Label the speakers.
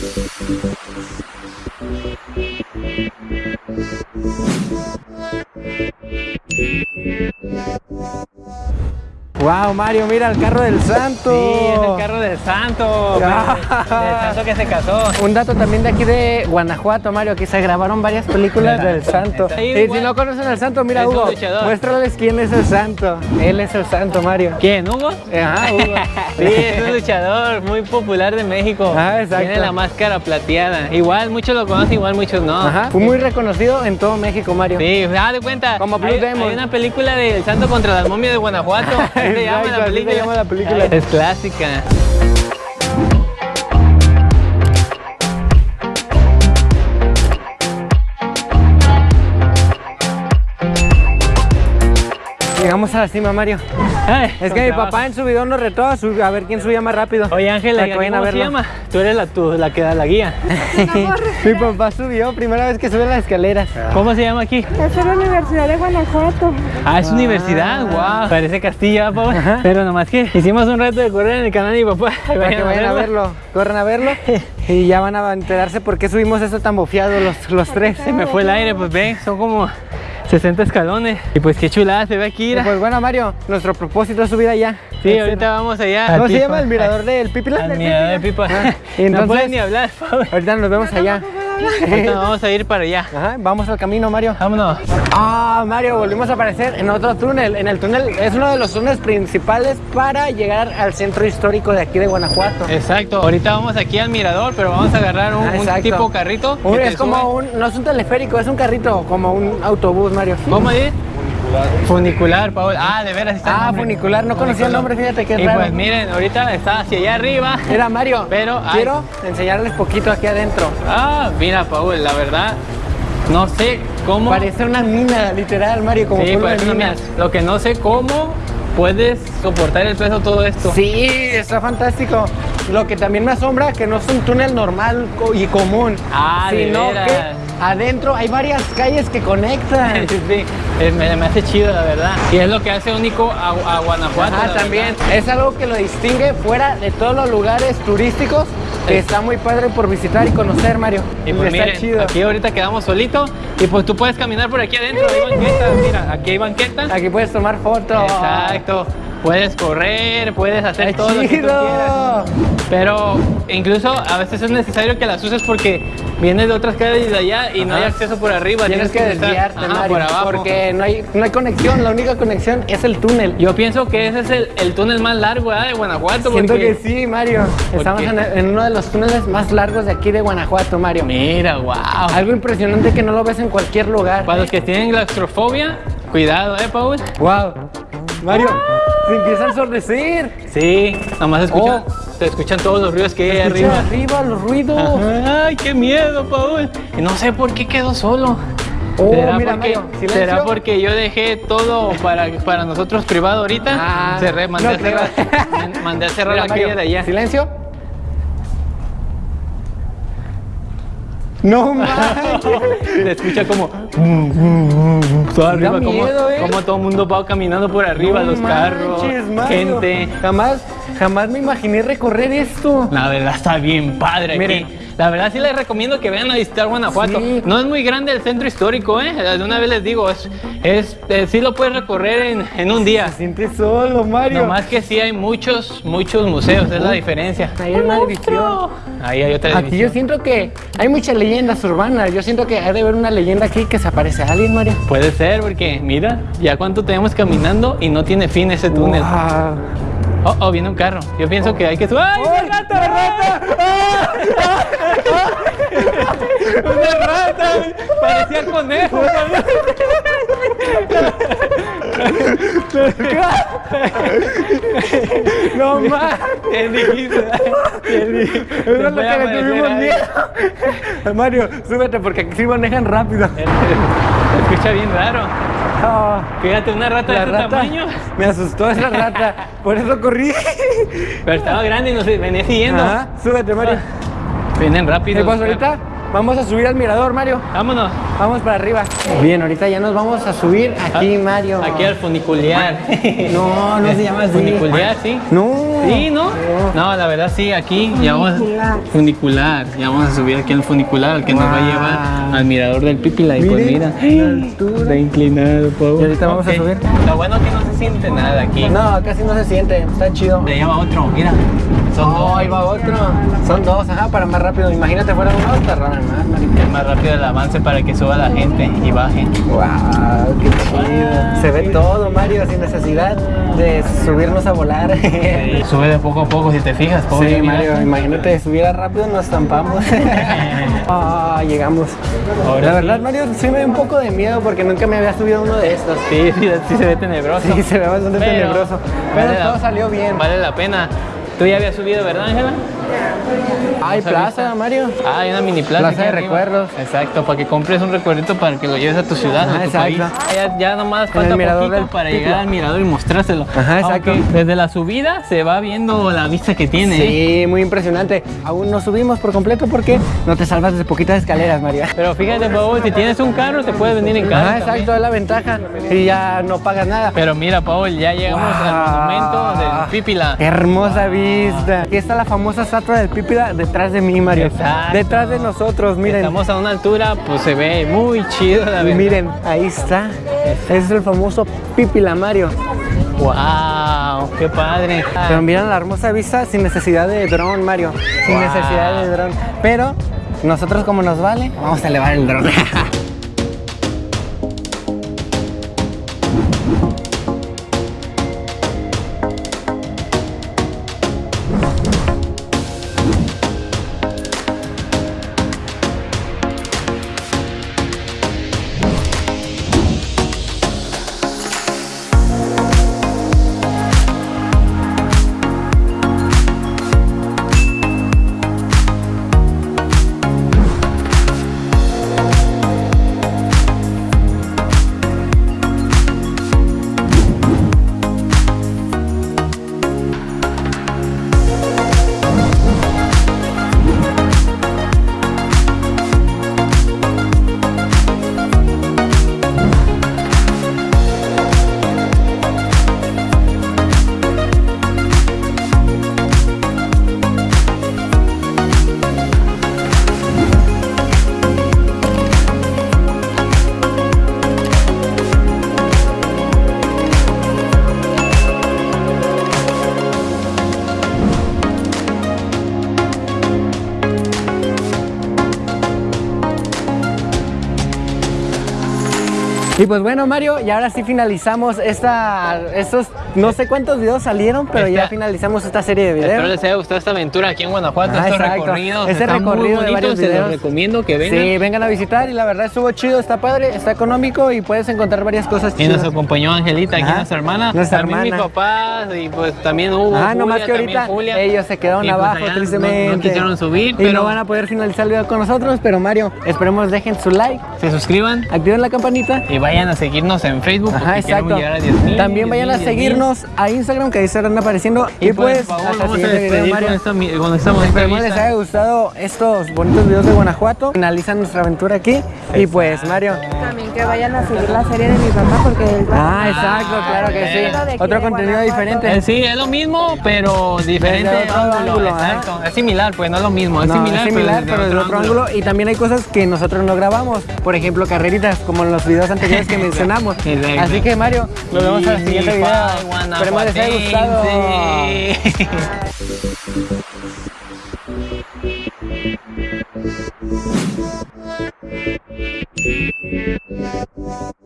Speaker 1: Thank you. Wow, Mario, mira el carro del santo.
Speaker 2: Sí, es el carro del santo.
Speaker 1: Ah.
Speaker 2: Del santo que se casó.
Speaker 1: Un dato también de aquí de Guanajuato, Mario, que se grabaron varias películas del santo. Y si no conocen al santo, mira
Speaker 2: Es
Speaker 1: Hugo, muéstrales quién es el santo. Él es el santo, Mario.
Speaker 2: ¿Quién, Hugo?
Speaker 1: Ajá, Hugo.
Speaker 2: Sí, es un luchador muy popular de México.
Speaker 1: Ah, exacto.
Speaker 2: Tiene la máscara plateada. Igual muchos lo conocen, igual muchos no.
Speaker 1: Ajá. Fue muy reconocido en todo México, Mario.
Speaker 2: Sí, da de cuenta.
Speaker 1: Como Blue
Speaker 2: hay,
Speaker 1: Demon.
Speaker 2: hay una película del santo contra las momias de Guanajuato. Así se llama la película. Es clásica.
Speaker 1: Llegamos a la cima, Mario.
Speaker 2: Ay,
Speaker 1: Es que mi
Speaker 2: trabajo.
Speaker 1: papá en su video nos retó a, su- a ver quién subía más rápido.
Speaker 2: Oye, Ángela,
Speaker 1: Para
Speaker 2: ¿y
Speaker 1: que vayan a
Speaker 2: ¿cómo se llama? Tú eres la, tú, la que da la guía.
Speaker 1: Mi papá subió, primera vez que sube las escaleras.
Speaker 2: ¿Cómo se llama aquí?
Speaker 3: Es la Universidad de Guanajuato.
Speaker 2: Ah, es universidad, wow. Parece Castilla, Pau. Pero nomás que hicimos un reto de correr en el canal de mi papá.
Speaker 1: Para que vayan a verlo, corran a verlo y ya van a enterarse por qué subimos eso tan bofeado los, los tres.
Speaker 2: Se me fue el aire, pues ven, son como 60 escalones. Y pues qué chulada se ve aquí, mira.
Speaker 1: Pues bueno, Mario, nuestro propósito es subir allá.
Speaker 2: Sí, ahorita vamos allá.
Speaker 1: ¿Cómo se llama el mirador del Pipila?
Speaker 2: Al mirador de pipa.
Speaker 1: Ah, y
Speaker 2: No
Speaker 1: entonces-
Speaker 2: puedes ni hablar.
Speaker 1: Ahorita nos vemos allá.
Speaker 2: Ahorita nos vamos a ir para allá.
Speaker 1: Ajá, vamos al camino, Mario.
Speaker 2: Vámonos.
Speaker 1: Ah, Mario, volvimos a aparecer en otro túnel. En el túnel es uno de los túneles principales para llegar al centro histórico de aquí de Guanajuato.
Speaker 2: Exacto. Ahorita vamos aquí al mirador, pero vamos a agarrar un,
Speaker 1: Ah,
Speaker 2: un
Speaker 1: exacto.
Speaker 2: tipo carrito. te
Speaker 1: es como
Speaker 2: sube.
Speaker 1: un, no es un teleférico, es un carrito, como un autobús, Mario.
Speaker 2: ¿Cómo es? Funicular, Paul. Ah, de veras, está
Speaker 1: Ah, funicular, no conocía el nombre, fíjate qué
Speaker 2: Y
Speaker 1: raro.
Speaker 2: pues miren, ahorita está hacia allá arriba.
Speaker 1: Mira, Mario,
Speaker 2: Pero, ay.
Speaker 1: quiero enseñarles poquito aquí adentro.
Speaker 2: Ah, mira, Paul, la verdad, no sé cómo.
Speaker 1: Parece una mina, literal, Mario, como
Speaker 2: Sí, parece una mina. Lo que no sé cómo puedes soportar el peso todo esto.
Speaker 1: Sí, está fantástico. Lo que también me asombra que no es un túnel normal y común,
Speaker 2: Ah,
Speaker 1: sino que adentro hay varias calles que conectan.
Speaker 2: Sí, sí, me, me hace chido, la verdad. Y es lo que hace único a, a Guanajuato.
Speaker 1: Ah, también
Speaker 2: verdad.
Speaker 1: es algo que lo distingue fuera de todos los lugares turísticos que está muy padre por visitar y conocer, Mario.
Speaker 2: Y pues
Speaker 1: está
Speaker 2: miren,
Speaker 1: chido.
Speaker 2: aquí ahorita quedamos solitos y pues tú puedes caminar por aquí adentro, hay banquetas, mira, aquí hay banquetas.
Speaker 1: Aquí puedes tomar fotos.
Speaker 2: Exacto. Puedes correr, puedes hacer todo lo que tú
Speaker 1: chido.
Speaker 2: quieras. Pero incluso a veces es necesario que las uses porque vienes de otras calles de allá y no hay acceso por arriba.
Speaker 1: Tienes que desviarte,
Speaker 2: ajá,
Speaker 1: Mario,
Speaker 2: por abajo.
Speaker 1: porque no hay, no hay conexión. La única conexión es el túnel.
Speaker 2: Yo pienso que ese es el, el túnel más largo ¿verdad? de Guanajuato.
Speaker 1: Siento
Speaker 2: porque-
Speaker 1: que sí, Mario. Estamos en uno de los túneles más largos de aquí de Guanajuato, Mario.
Speaker 2: Mira, wow.
Speaker 1: Algo impresionante que no lo ves en cualquier lugar.
Speaker 2: Para los que tienen claustrofobia, cuidado, ¿eh, Paul?
Speaker 1: Wow. Mario, se empieza a ensordecer.
Speaker 2: Sí, nomás escuchan,
Speaker 1: Oh.
Speaker 2: se escuchan todos los ruidos que hay arriba.
Speaker 1: arriba los ruidos.
Speaker 2: Ay, qué miedo, Paul. Y no sé por qué quedó solo.
Speaker 1: Oh,
Speaker 2: ¿Será,
Speaker 1: mira,
Speaker 2: porque,
Speaker 1: Mario.
Speaker 2: ¿Será porque yo dejé todo para, para nosotros privado ahorita?
Speaker 1: Ah,
Speaker 2: Cerré, mandé,
Speaker 1: no
Speaker 2: a cerrar, mandé a cerrar
Speaker 1: Mira,
Speaker 2: la
Speaker 1: Mario,
Speaker 2: calle de allá.
Speaker 1: Silencio. No manches.
Speaker 2: Se escucha como. Todo arriba, como,
Speaker 1: miedo, eh.
Speaker 2: como todo el mundo va caminando por arriba,
Speaker 1: No
Speaker 2: los carros,
Speaker 1: Mario.
Speaker 2: gente.
Speaker 1: Jamás, jamás me imaginé recorrer esto.
Speaker 2: La verdad está bien padre
Speaker 1: Miren.
Speaker 2: aquí. La verdad sí les recomiendo que vengan a visitar Guanajuato.
Speaker 1: Sí.
Speaker 2: No es muy grande el centro histórico, ¿eh? De una vez les digo, es, es, eh, sí lo puedes recorrer en, en un día.
Speaker 1: Se siente solo, Mario.
Speaker 2: Nomás que sí hay muchos, muchos museos, es la diferencia.
Speaker 1: Ahí hay una división.
Speaker 2: Ahí hay otra
Speaker 1: Aquí yo
Speaker 2: división.
Speaker 1: siento que hay muchas leyendas urbanas. Yo siento que hay de haber una leyenda aquí que se aparece a alguien, Mario.
Speaker 2: Puede ser, porque mira, ya cuánto tenemos caminando y no tiene fin ese túnel.
Speaker 1: Wow.
Speaker 2: Oh, oh, viene un carro. Yo pienso que hay que subir. ¡Ay, una rata! ¡Una rata! Parecía conejo.
Speaker 1: No más.
Speaker 2: ¿Qué dijiste?
Speaker 1: Eso es lo que le tuvimos miedo. Mario, súbete porque aquí sí manejan rápido.
Speaker 2: Escucha bien raro.
Speaker 1: Ah,
Speaker 2: Fíjate, una rata de
Speaker 1: rata
Speaker 2: tamaño.
Speaker 1: me asustó esa rata, por eso corrí.
Speaker 2: Pero estaba grande y nos venía siguiendo.
Speaker 1: Ajá, súbete, Mario.
Speaker 2: Vienen rápido.
Speaker 1: ¿Qué pasa ahorita? Vamos a subir al mirador, Mario.
Speaker 2: Vámonos.
Speaker 1: Vamos para arriba. Bien, ahorita ya nos vamos a subir aquí, Mario.
Speaker 2: Aquí al funicular.
Speaker 1: No, no se llama así.
Speaker 2: Funicular, sí.
Speaker 1: No.
Speaker 2: Sí, ¿no? No, la verdad sí, aquí ya vamos funicular. Ya vamos a subir aquí al funicular, al que nos va a llevar al mirador del Pipila. Y pues mira, está inclinado, Pau.
Speaker 1: Y ahorita vamos a subir.
Speaker 2: Lo bueno es que no se siente nada aquí.
Speaker 1: No, casi no se siente. Está chido.
Speaker 2: Le llama otro, mira. Son
Speaker 1: Oh,
Speaker 2: dos.
Speaker 1: ahí va otro. Son dos, ajá, para más rápido. Imagínate fuera uno, tardaron más, Marito.
Speaker 2: Es más rápido el avance para que suba la gente y baje.
Speaker 1: Wow, qué chido. Se ve todo, Mario, sin necesidad de subirnos a volar.
Speaker 2: Sí, Sube de poco a poco, si te fijas.
Speaker 1: Sí,
Speaker 2: mira.
Speaker 1: Mario, imagínate, subiera rápido nos estampamos. Ah, llegamos.
Speaker 2: Ahora
Speaker 1: La
Speaker 2: sí.
Speaker 1: verdad, Mario, sí me da un poco de miedo porque nunca me había subido uno de estos.
Speaker 2: Sí, sí, sí se ve tenebroso.
Speaker 1: Sí, se ve bastante
Speaker 2: Pero
Speaker 1: tenebroso. Pero
Speaker 2: vale la-
Speaker 1: todo salió bien.
Speaker 2: Vale la pena. Tú ya habías subido, ¿verdad, Ángela?
Speaker 1: Hay plaza. Mario.
Speaker 2: Ah, hay una mini plaza.
Speaker 1: Plaza de recuerdos.
Speaker 2: Exacto, para que compres un recuerdito para que lo lleves a tu ciudad,
Speaker 1: Ajá,
Speaker 2: a tu país. Ya, ya nomás falta poquito
Speaker 1: del
Speaker 2: para llegar al mirador y mostrárselo.
Speaker 1: Ajá, exacto.
Speaker 2: Aunque desde la subida se va viendo la vista que tiene. ¿eh?
Speaker 1: Sí, muy impresionante. Aún no subimos por completo porque no te salvas de poquitas escaleras, Mario.
Speaker 2: Pero fíjate, Pau, si tienes un carro, te puedes venir en carro. También.
Speaker 1: exacto, es la ventaja. Y ya no pagas nada.
Speaker 2: Pero mira, Paul, ya llegamos al monumento del Pípila.
Speaker 1: Hermosa vista. Aquí está la famosa estatua del Pípila detrás de mí, Mario.
Speaker 2: Exacto.
Speaker 1: Detrás de nosotros, miren.
Speaker 2: Estamos a una altura, pues se ve muy chido, la verdad.
Speaker 1: miren, ahí está. Ese es el famoso Pípila, Mario.
Speaker 2: ¡Wow! ¡Qué padre!
Speaker 1: Pero miren la hermosa vista sin necesidad de dron, Mario. Sin
Speaker 2: Wow.
Speaker 1: necesidad de dron. Pero nosotros como nos vale, vamos a elevar el dron. Y pues bueno, Mario, y ahora sí finalizamos esta, estos, no sé cuántos videos salieron, pero ya finalizamos esta serie de videos.
Speaker 2: Espero les haya gustado esta aventura aquí en Guanajuato,
Speaker 1: Ah,
Speaker 2: estos
Speaker 1: exacto.
Speaker 2: recorridos.
Speaker 1: Ese
Speaker 2: están muy
Speaker 1: recorrido de varios
Speaker 2: se los
Speaker 1: videos.
Speaker 2: recomiendo que vengan.
Speaker 1: Sí, vengan a visitar y la verdad estuvo chido, está padre, está económico y puedes encontrar varias cosas
Speaker 2: Y nos
Speaker 1: chidas.
Speaker 2: acompañó Angelita, aquí
Speaker 1: Ajá,
Speaker 2: nuestra hermana.
Speaker 1: nuestra
Speaker 2: también mis
Speaker 1: hermana.
Speaker 2: papás y pues también Hugo.
Speaker 1: Ah,
Speaker 2: Julia,
Speaker 1: nomás que ahorita
Speaker 2: Julia.
Speaker 1: ellos se quedaron
Speaker 2: Y, pues,
Speaker 1: abajo,
Speaker 2: no-
Speaker 1: tristemente.
Speaker 2: No, quisieron subir,
Speaker 1: y
Speaker 2: pero
Speaker 1: no van a poder finalizar el video con nosotros, pero Mario, esperemos dejen su like,
Speaker 2: se suscriban
Speaker 1: activen la campanita.
Speaker 2: y vayan a seguirnos en Facebook
Speaker 1: Ajá,
Speaker 2: porque
Speaker 1: exacto.
Speaker 2: queremos llegar a 10,000,
Speaker 1: También vayan a
Speaker 2: 10,000, 10,000.
Speaker 1: seguirnos a Instagram, que ahí estarán apareciendo.
Speaker 2: Y,
Speaker 1: Y,
Speaker 2: pues,
Speaker 1: pues, hasta el
Speaker 2: vamos a
Speaker 1: siguiente video,
Speaker 2: despedir
Speaker 1: Mario.
Speaker 2: con esta, mi- con esta bonita
Speaker 1: Esperemos les haya gustado estos bonitos videos de Guanajuato. Finalizan nuestra aventura aquí. Y pues, Mario.
Speaker 3: También que vayan a seguir la serie de mi papá porque él va
Speaker 1: Ah, exacto, claro que sí.
Speaker 3: De
Speaker 1: Otro
Speaker 3: de
Speaker 1: contenido
Speaker 3: Guanajuato.
Speaker 1: diferente.
Speaker 2: Eh, Sí, es lo mismo, pero diferente
Speaker 1: Desde otro
Speaker 2: ángulo. exacto. Es similar, pues no es lo mismo. Es
Speaker 1: No,
Speaker 2: similar,
Speaker 1: es similar, pero desde otro ángulo. Y también hay cosas que nosotros no grabamos. Por ejemplo, carreritas, como en los videos anteriores que mencionamos.
Speaker 2: Exacto.
Speaker 1: Así que, Mario, nos vemos en el siguiente video. Esperemos les haya gustado.
Speaker 2: Guanajuatense.